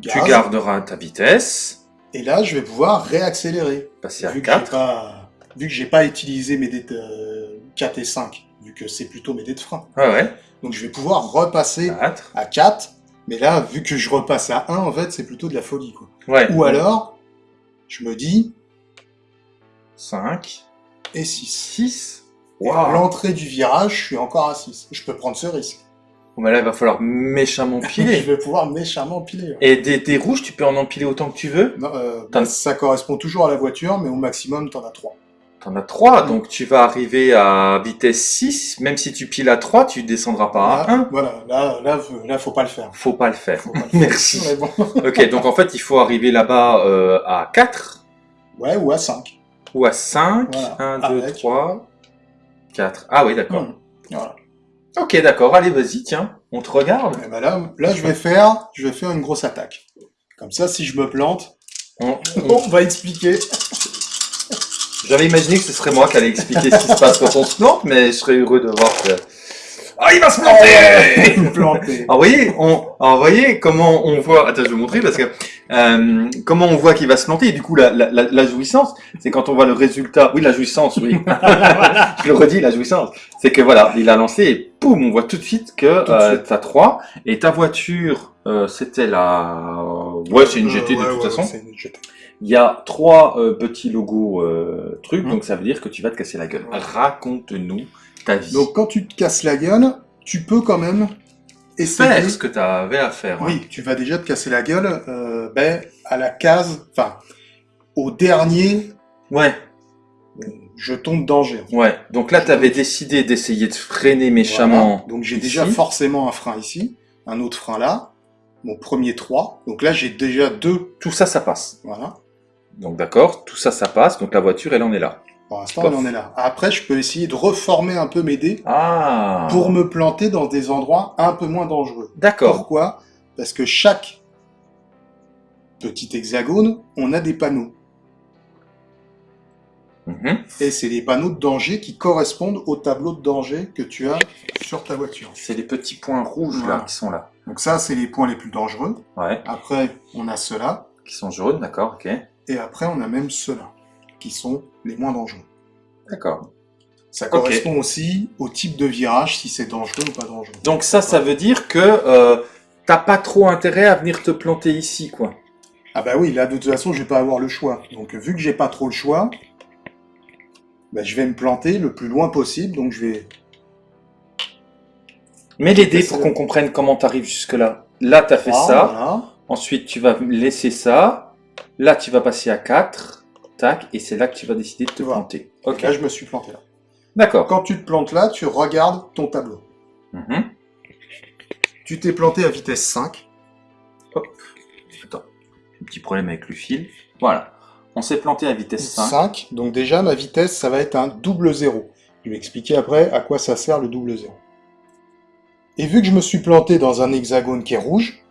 Tu garderas ta vitesse, et là, je vais pouvoir réaccélérer. passer à Vu que j'ai 4. pas, vu que j'ai pas utilisé mes dés de 4 et 5, vu que c'est plutôt mes dés de frein. Ouais, ouais. Donc je vais pouvoir repasser 4. à 4, mais là, vu que je repasse à 1, en fait, c'est plutôt de la folie, quoi. Ouais. Ou alors, je me dis, 5. et 6. 6. Et à l'entrée du virage, je suis encore à 6. Je peux prendre ce risque. Bah là, il va falloir méchamment je piler. vais pouvoir méchamment piler. ouais. Et des, des rouges, tu peux en empiler autant que tu veux. Non, euh, bah, ça correspond toujours à la voiture, mais au maximum, t'en as 3. T'en as 3, Mm. donc tu vas arriver à vitesse 6. Même si tu piles à 3, tu descendras pas à 1. Voilà, là, là, là, faut pas le faire. Faut pas le faire. Faut pas le faire. Merci. Bon. Ok, donc en fait, il faut arriver là-bas euh, à 4 Ouais, ou à 5. ou à 5. Voilà. 1, 2, Avec. 3, 4. Ah oui, d'accord. Hum. Voilà. Ok, d'accord. Allez, vas-y, tiens. On te regarde. Et ben là, là, je vais faire, je vais faire une grosse attaque. Comme ça, si je me plante, On- on va expliquer. J'avais imaginé que ce serait moi qui allais expliquer ce qui se passe quand on se plante, mais je serais heureux de voir que... Ah, il va se planter planter. Alors, vous voyez, on, alors, vous voyez comment on voit. Attends, je vais vous montrer parce que euh, comment on voit qu'il va se planter. Et du coup, la, la, la, jouissance, c'est quand on voit le résultat. Oui, la jouissance, oui. je le redis, la jouissance, c'est que voilà, il a lancé et poum, on voit tout de suite que de euh, t'as 3 et ta voiture, euh, c'était la. Ouais, c'est une Euh, GT de ouais, toute ouais, façon. c'est une GT. Il y a trois euh, petits logos euh, trucs, Mhm. donc ça veut dire que tu vas te casser la gueule. Raconte-nous ta vie. Donc, quand tu te casses la gueule, tu peux quand même essayer. faire ce que tu avais à faire. hein. Oui, tu vas déjà te casser la gueule, euh, ben, à la case, enfin, au dernier, Ouais. jeton de danger. Ouais. Donc là, tu avais décidé d'essayer de freiner méchamment. Voilà. Donc j'ai déjà forcément un frein ici, un autre frein là, mon premier 3. Donc là, j'ai déjà deux. Tout ça, ça passe. Voilà. Donc d'accord, tout ça, ça passe. Donc la voiture, elle en est là. Pour l'instant, on en est là. Après, je peux essayer de reformer un peu mes dés Ah. pour me planter dans des endroits un peu moins dangereux. D'accord. Pourquoi? Parce que chaque petit hexagone, on a des panneaux. Mhm. Et c'est des panneaux de danger qui correspondent au tableau de danger que tu as sur ta voiture. C'est les petits points rouges là qui sont là. Donc ça, c'est les points les plus dangereux. Ouais. Après, on a ceux-là. Qui sont jaunes, d'accord, ok. Et après, on a même ceux-là, qui sont les moins dangereux. D'accord. Ça correspond aussi au type de virage, si c'est dangereux ou pas dangereux. Donc ça, ça veut dire que euh, t'as pas trop intérêt à venir te planter ici, quoi. Ah bah oui, là, de toute façon, je vais pas avoir le choix. Donc, vu que j'ai pas trop le choix, bah, je vais me planter le plus loin possible. Donc, je vais... Mets les dés pour qu'on comprenne comment t'arrives jusque là. Là, t'as fait Ah, ça. voilà. Ensuite, tu vas laisser ça. Là, tu vas passer à 4. Tac. Et c'est là que tu vas décider de te Voilà. planter. Ok. Là, je me suis planté là. D'accord. Quand tu te plantes là, tu regardes ton tableau. Mhm. Tu t'es planté à vitesse 5. Attends. Un petit problème avec le fil. Voilà. On s'est planté à vitesse 5. 5. Donc déjà, ma vitesse, ça va être un double zéro. Je vais expliquer après à quoi ça sert le double zéro. Et vu que je me suis planté dans un hexagone qui est rouge,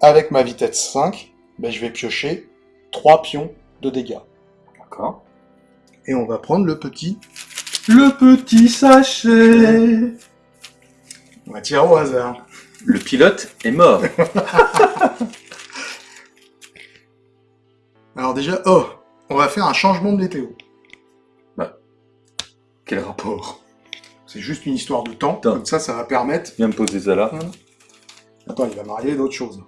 avec ma vitesse 5, ben, je vais piocher 3 pions de dégâts. D'accord. Et on va prendre le petit. Le petit sachet. On va tirer au hasard. Le pilote est mort. Alors déjà, oh, on va faire un changement de météo. Quel rapport? C'est juste une histoire de temps. Temps. Comme ça, ça va permettre... Viens me poser ça là. Attends, il va m'arriver d'autres choses.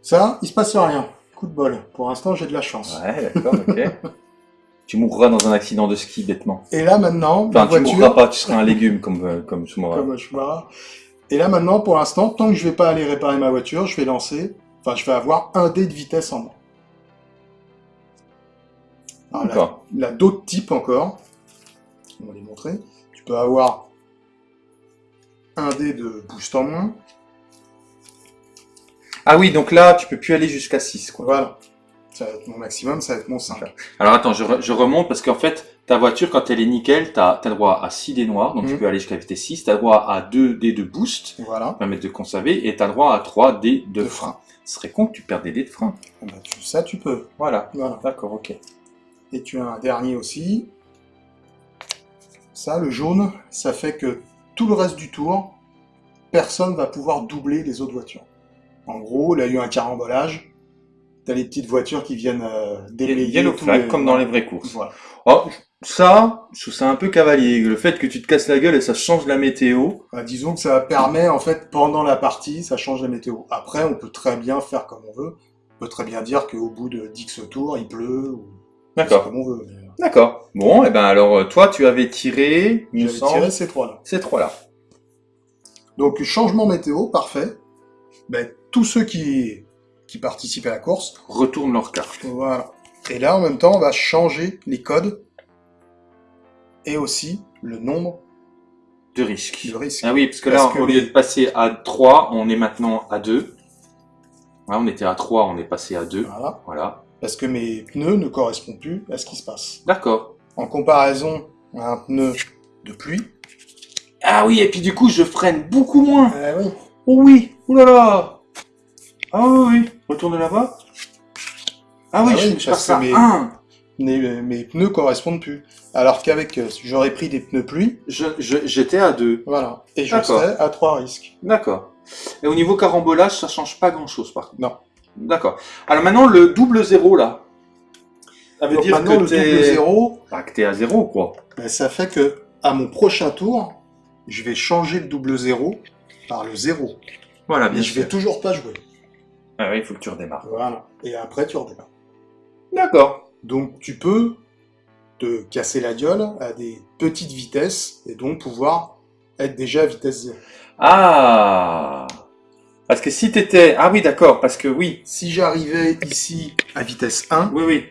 Ça, il se passe rien. De bol. Pour l'instant, j'ai de la chance. Ouais, d'accord, ok. tu mourras dans un accident de ski bêtement. Et là maintenant, Enfin, tu voiture, mourras pas, tu seras un légume comme, euh, comme. Et là maintenant, pour l'instant, tant que je vais pas aller réparer ma voiture, je vais lancer, enfin, je vais avoir un dé de vitesse en moins. Alors, là, d'autres types encore. On va les montrer. Tu peux avoir un dé de boost en moins. Ah oui, donc là, tu peux plus aller jusqu'à 6, quoi. Voilà. Ça va être mon maximum, ça va être mon 5. Alors attends, je, re- je remonte parce qu'en fait, ta voiture, quand elle est nickel, t'as as le droit à 6 dés noirs, donc tu Mhm. peux aller jusqu'à vitesse 6, t'as le droit à 2 dés de boost, Voilà. qui permettent de conserver, et t'as le droit à 3 dés de, De frein. Ce serait con que tu perdes des dés de frein. Ah bah, tu- ça, tu peux. Voilà. Voilà. D'accord, ok. Et tu as un dernier aussi. Ça, le jaune, ça fait que tout le reste du tour, personne va pouvoir doubler les autres voitures. En gros, là, il y a eu un carambolage. T'as les petites voitures qui viennent euh, flag, les- comme dans les vraies courses. Voilà. Oh, ça, ça un peu cavalier. Le fait que tu te casses la gueule et ça change la météo. Bah, disons que ça permet, en fait, pendant la partie, ça change la météo. Après, on peut très bien faire comme on veut. On peut très bien dire qu'au bout de 10 tours, il pleut, ou c'est D'accord. comme on veut. mais, euh, D'accord. Bon, et ben alors, euh, toi, tu avais tiré, il J'avais tiré ces trois-là. ces trois-là. Donc changement météo, parfait. Ben, tous ceux qui, qui participent à la course, Retourne leur carte. voilà. Et là, en même temps, on va changer les codes et aussi le nombre De risque. de risques. Ah oui, parce que Parce là, que au lieu de passer à 3, on est maintenant à 2. Ouais, on était à 3, on est passé à 2. Voilà. Voilà. Parce que mes pneus ne correspondent plus à ce qui se passe. D'accord. En comparaison à un pneu de pluie, Ah oui, et puis du coup, je freine beaucoup moins. eh oui, Oh oui, oh là là. Ah oui, oui. Retourne là-bas. Ah oui, Ah je, oui, je parce que mes- 1. mes, mes pneus correspondent plus. Alors qu'avec, euh, si j'aurais pris des pneus pluie, Je, je- j'étais à 2. voilà. Et je serais à trois risques. D'accord. Et au niveau carambolage, ça change pas grand-chose, par contre. Non. D'accord. Alors maintenant, le double zéro, là. Ça veut Donc dire maintenant, que le double t'es... zéro, Bah, que t'es à zéro, quoi. Ben, ça fait que à mon prochain tour, je vais changer le double zéro par le zéro. Voilà, Mais bien je sûr. vais toujours pas jouer. Ah oui, il faut que tu redémarres. Voilà. Et après, tu redémarres. D'accord. Donc, tu peux te casser la gueule à des petites vitesses et donc pouvoir être déjà à vitesse zéro. Ah Parce que si t'étais... Ah oui, d'accord, parce que oui. Si j'arrivais ici à vitesse 1, Oui, oui.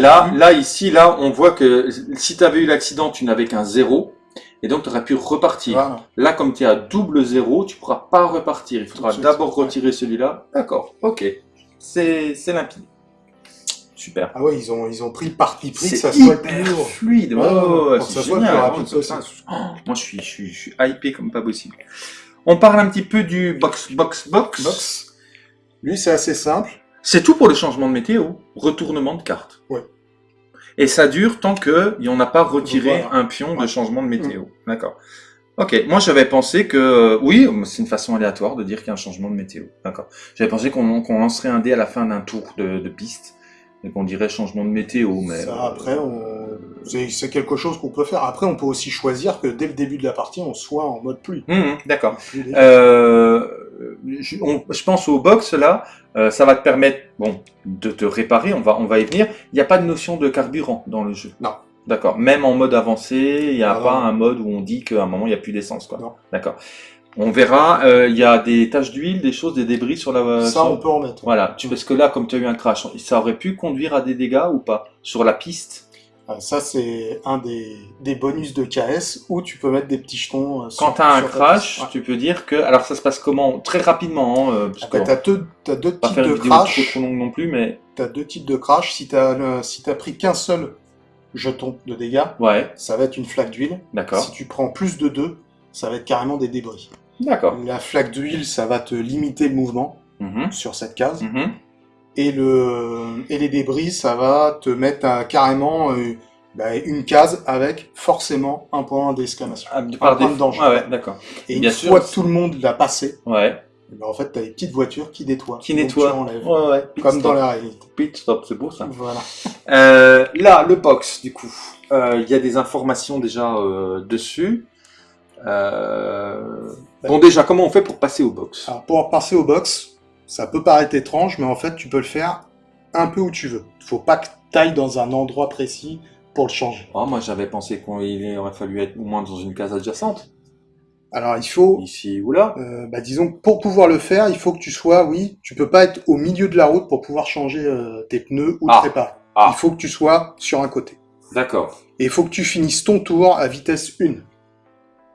Là, là, ici, là, on voit que si tu avais eu l'accident, tu n'avais qu'un zéro. Et donc, tu aurais pu repartir. Voilà. Là, comme tu es à double zéro, tu pourras pas repartir. Il faudra d'abord retirer celui-là. D'accord, ok. C'est limpide. Super. Ah ouais, ils ont, ils ont pris le parti pris que ça soit le plus hyper lourd. fluide. Ouais, ouais, c'est le génial. rapide possible. Oh, moi, je suis, je, suis, je suis hypé comme pas possible. On parle un petit peu du box, box, box. Box. Lui, c'est assez simple. C'est tout pour le changement de météo. Retournement de carte. Ouais. Et ça dure tant que on n'a pas retiré Voilà. un pion de changement de météo. D'accord. Ok, moi j'avais pensé que euh, oui, c'est une façon aléatoire de dire qu'il y a un changement de météo. D'accord. J'avais pensé qu'on qu'on lancerait un dé à la fin d'un tour de, de piste et qu'on dirait changement de météo, mais Ça, euh, après, on... c'est quelque chose qu'on peut faire. Après, on peut aussi choisir que dès le début de la partie, on soit en mode pluie. hum, hum, d'accord. Euh, je, on- je pense au box là, euh, ça va te permettre bon de te réparer. On va on va y venir. Il n'y a pas de notion de carburant dans le jeu. Non. D'accord. Même en mode avancé, il n'y a Ah, pas non. un mode où on dit qu'à un moment il n'y a plus d'essence quoi. Non. D'accord. On verra. euh, Il y a des taches d'huile, des choses, des débris sur la. ça, sur- on peut en mettre. Voilà. Tu parce que là, comme tu as eu un crash, ça aurait pu conduire à des dégâts ou pas sur la piste? Euh, Ça, c'est un des, des bonus de KS où tu peux mettre des petits jetons. euh, sur- Quand tu as un crash. Ouais. tu peux dire que. Alors ça se passe comment? Très rapidement. Hein, euh, parce Après, qu'on t'as deux, types de crash. trop longue non plus, mais T'as deux types de crash. Si t'as le- si pris qu'un seul jeton de dégâts, ouais, ça va être une flaque d'huile. d'accord. Si tu prends plus de deux, ça va être carrément des débris. D'accord. La flaque d'huile, ça va te limiter le mouvement Mhm, sur cette case. mhm. Et, le, et les débris, ça va te mettre à carrément euh, bah, une case avec forcément un point d'exclamation. Ah, par point de danger. Ah ouais, d'accord. Et Bien une sûr. fois que tout le monde l'a passé, Ouais. eh ben, en fait, t'as des petites voitures qui nettoient. Qui Donc, nettoie. tu enlèves. Ouais, ouais. Comme stop. dans la réalité. Pit stop, c'est beau ça. Voilà. Euh, là, le box, du coup. Euh, Il y a des informations déjà euh, dessus. Euh... Bon, déjà, comment on fait pour passer au box? Alors, pour passer au box, ça peut paraître étrange, mais en fait, tu peux le faire un peu où tu veux. Faut pas que t'ailles dans un endroit précis pour le changer. Oh, Moi, j'avais pensé qu'il aurait fallu être au moins dans une case adjacente. Alors, il faut, Ici ou là. euh, bah, disons, que pour pouvoir le faire, il faut que tu sois, oui, tu peux pas être au milieu de la route pour pouvoir changer euh, tes pneus ou Ah. te. Ah. Il faut que tu sois sur un côté. D'accord. Et il faut que tu finisses ton tour à vitesse 1.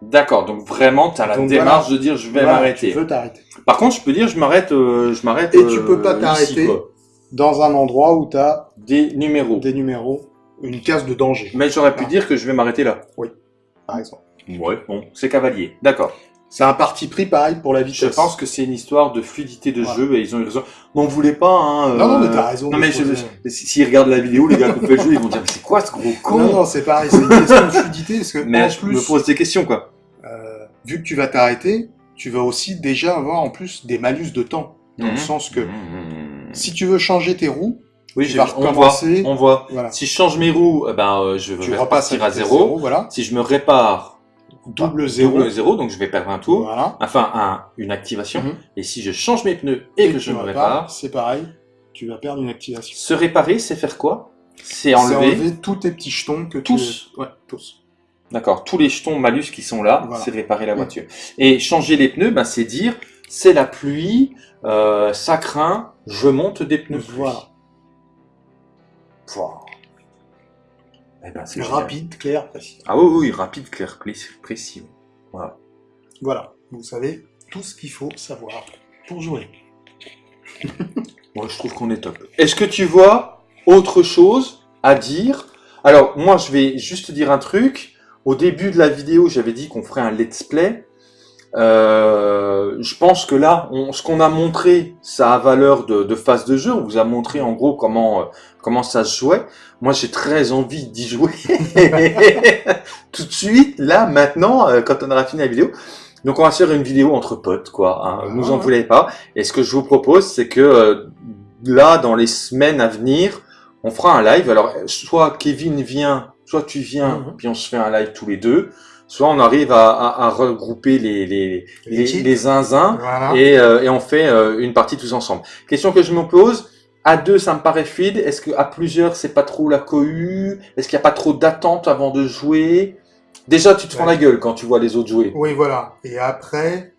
D'accord. Donc, vraiment, tu as la Donc, démarche de dire je vais Voilà, m'arrêter. Tu veux t'arrêter. Par contre, je peux dire je m'arrête. euh, je m'arrête. Et tu peux pas euh, t'arrêter. Dans un endroit où tu as Des numéros. des numéros, une case de danger, Mais j'aurais pu Ah. dire que je vais m'arrêter là. par exemple. Ouais. Bon, c'est cavalier. D'accord. C'est un parti pris pareil pour la vitesse. Je pense que c'est une histoire de fluidité de Voilà. jeu et ils ont eu raison. On voulait pas, hein. euh, Non, non, mais t'as raison Non, mais je- si- s'ils regardent la vidéo, les gars qui ont fait le jeu, ils vont dire, mais c'est quoi ce gros con? Non, non, c'est pareil, c'est une question de fluidité, parce que mais en je me pose des questions, quoi. euh, vu que tu vas t'arrêter, tu vas aussi déjà avoir en plus des malus de temps. Dans le Mhm. sens que Mhm. si tu veux changer tes roues, oui, tu on voit, on voit. voilà, Si je change mes roues, eh ben, euh, je vais repartir à vitesse zéro. voilà, Si je me répare, double zéro, double zéro, donc je vais perdre un tour. voilà, Enfin, un, une activation. Mhm. Et si je change mes pneus et, que je me répare, c'est pareil, tu vas perdre une activation. se réparer, c'est faire quoi? C'est enlever. enlever tous tes petits jetons que Tous tu... Ouais, tous. D'accord, tous les jetons malus qui sont là, Voilà. c'est réparer la voiture. Et changer les pneus, ben, c'est dire, c'est la pluie, euh, ça craint, je monte des pneus. Voilà. Pouah. Eh ben, c'est génial. Rapide, clair, précis. Ah oui, oui, rapide, clair, précis. précis. Voilà, vous savez tout ce qu'il faut savoir pour jouer. Moi, je trouve qu'on est top. Est-ce que tu vois autre chose à dire? Alors, moi, je vais juste dire un truc. Au début de la vidéo, j'avais dit qu'on ferait un let's play. Euh, je pense que là, on- ce qu'on a montré, ça a valeur de, de phase de jeu. On vous a montré en gros comment euh, comment ça se jouait. Moi, j'ai très envie d'y jouer tout de suite, là, maintenant, euh, quand on aura fini la vidéo. Donc, on va faire une vidéo entre potes, quoi. Hein. Vous en Ah. voulez pas. Et ce que je vous propose, c'est que là, dans les semaines à venir, on fera un live. Alors, soit Kevin vient, soit tu viens, Mhm. puis on se fait un live tous les deux. Soit on arrive à, à- à regrouper les, les, les, les zinzins Voilà. et, euh, et on fait euh, une partie tous ensemble. Question que je me pose. À deux, ça me paraît fluide. Est-ce que à plusieurs, c'est pas trop la cohue? Est-ce qu'il n'y a pas trop d'attente avant de jouer? Déjà, tu te prends Ouais. la gueule quand tu vois les autres jouer. Oui, voilà. Et après,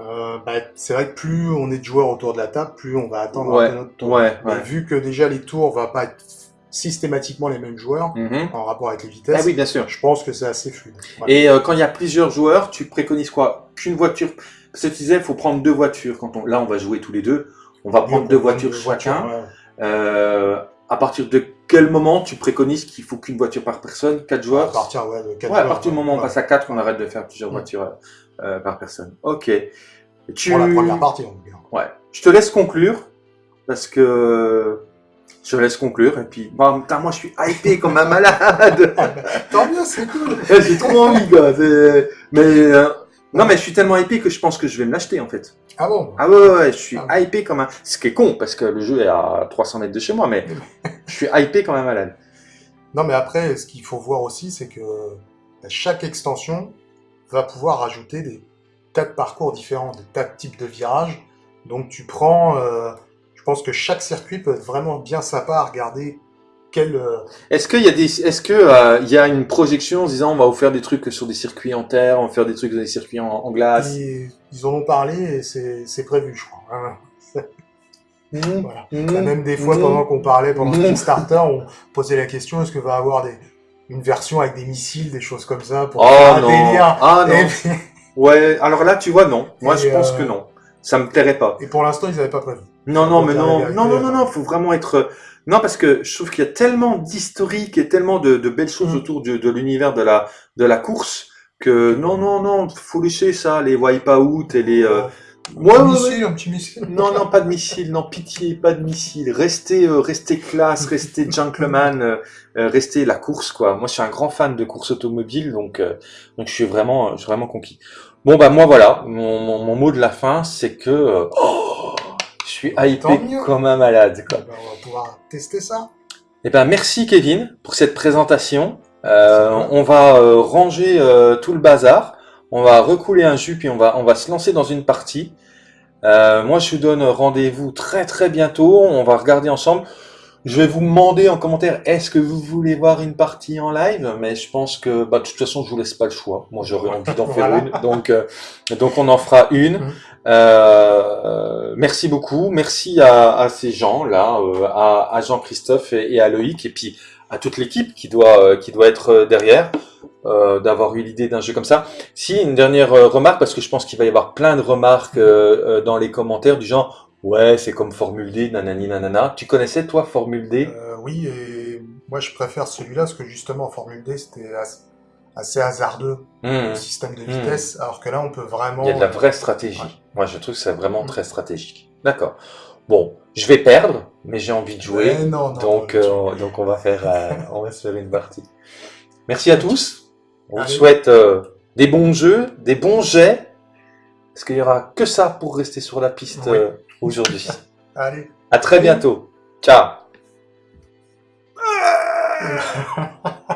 euh, bah, c'est vrai que plus on est de joueurs autour de la table, plus on va attendre Ouais, notre tour. ouais, Mais ouais. vu que déjà les tours va pas être systématiquement les mêmes joueurs Mhm. en rapport avec les vitesses, Ah oui, bien sûr. je pense que c'est assez fluide. Voilà. Et euh, quand il y a plusieurs joueurs, tu préconises quoi? Qu'une voiture Parce que tu disais, il faut prendre deux voitures. Quand on... Là, on va jouer tous les deux. On va prendre deux voitures chacun. ouais. Euh, à partir de quel moment tu préconises qu'il faut qu'une voiture par personne Quatre À joueurs partir ouais, de quatre Ouais, à partir du moment où on passe à 4, on arrête de faire plusieurs Mm. voitures euh, par personne. Ok. Tu... Pour la première partie, en tout cas. Ouais. Je te laisse conclure, parce que... Je laisse conclure, et puis... Bah, putain, moi, je suis hypé comme un malade Tant mieux, c'est cool. J'ai trop envie, gars. Mais... euh, Non, mais je suis tellement hypé que je pense que je vais me l'acheter, en fait. Ah bon? Ah ouais, ouais, ouais, je suis Ah. hypé comme un... Ce qui est con, parce que le jeu est à 300 mètres de chez moi, mais je suis hypé comme un malade. Non, mais après, ce qu'il faut voir aussi, c'est que bah, chaque extension va pouvoir rajouter des tas de parcours différents, des tas de types de virages. Donc tu prends, euh, pense que chaque circuit peut être vraiment bien sympa à regarder. Quel, euh, Est-ce qu'il y a des, est-ce que euh, il y a une projection en se disant on va vous faire des trucs sur des circuits en terre, on va faire des trucs sur des circuits en, en glace? ils, ils en ont parlé et c'est c'est prévu, je crois. hein. Mmh. Voilà. Mmh. Même des fois, Mmh. pendant qu'on parlait, pendant Mmh. le Kickstarter, on posait la question est-ce que va avoir des, une version avec des missiles, des choses comme ça pour Oh un non. délire Ah non. puis- Ouais. Alors là, tu vois, non. Moi, Et, je pense euh, que non. Ça me plairait pas. et pour l'instant, ils n'avaient pas prévu. Non, non, mais non, non, non, non, euh. non. Faut vraiment être. Non, parce que je trouve qu'il y a tellement d'historique et tellement de, de belles choses Mm. autour de, de l'univers de la de la course que non, non, non. Faut laisser ça, les wipe-out et les. euh, un, petit ouais, missile, un petit missile. Non, non, pas de missile, non, pitié, pas de missile. Restez, euh, restez classe, restez gentleman, euh, euh, restez la course, quoi. Moi, je suis un grand fan de course automobile, donc, euh, donc je suis vraiment, je suis vraiment conquis. Bon, bah, moi, voilà, mon, mon, mon mot de la fin, c'est que, euh, oh, je suis hypé comme un malade, quoi. Ben, on va pouvoir tester ça. Eh ben, merci Kevin pour cette présentation. Euh, on va euh, ranger euh, tout le bazar. On va recouler un jus puis on va on va se lancer dans une partie. Moi, je vous donne rendez-vous très très bientôt. On va regarder ensemble. Je vais vous demander en commentaire est-ce que vous voulez voir une partie en live, mais je pense que bah, de toute façon je vous laisse pas le choix. Moi j'aurais envie d'en faire Voilà. une, donc euh, donc on en fera une. Mhm. Euh, merci beaucoup, merci à, à ces gens là, euh, à, à Jean-Christophe et, à Loïc et puis à toute l'équipe qui doit euh, qui doit être euh, derrière euh, d'avoir eu l'idée d'un jeu comme ça. Si une dernière euh, remarque parce que je pense qu'il va y avoir plein de remarques euh, euh, dans les commentaires du genre ouais c'est comme Formule D nanani nanana. Tu connaissais toi Formule D? Euh, oui, et moi je préfère celui-là parce que justement en Formule D c'était as- assez hasardeux Hmm. le système de vitesse, alors que là on peut vraiment. Il y a de la vraie stratégie. Ouais. Moi je trouve que c'est vraiment Mm. très stratégique. D'accord. Bon, je vais perdre, mais j'ai envie de jouer. Ouais, non, non, Donc, euh, donc on va faire, euh, on va se faire une partie. Merci à tous. On vous souhaite euh, des bons jeux, des bons jets. Parce qu'il y aura que ça pour rester sur la piste Oui. aujourd'hui? Allez. À très bientôt. Ciao.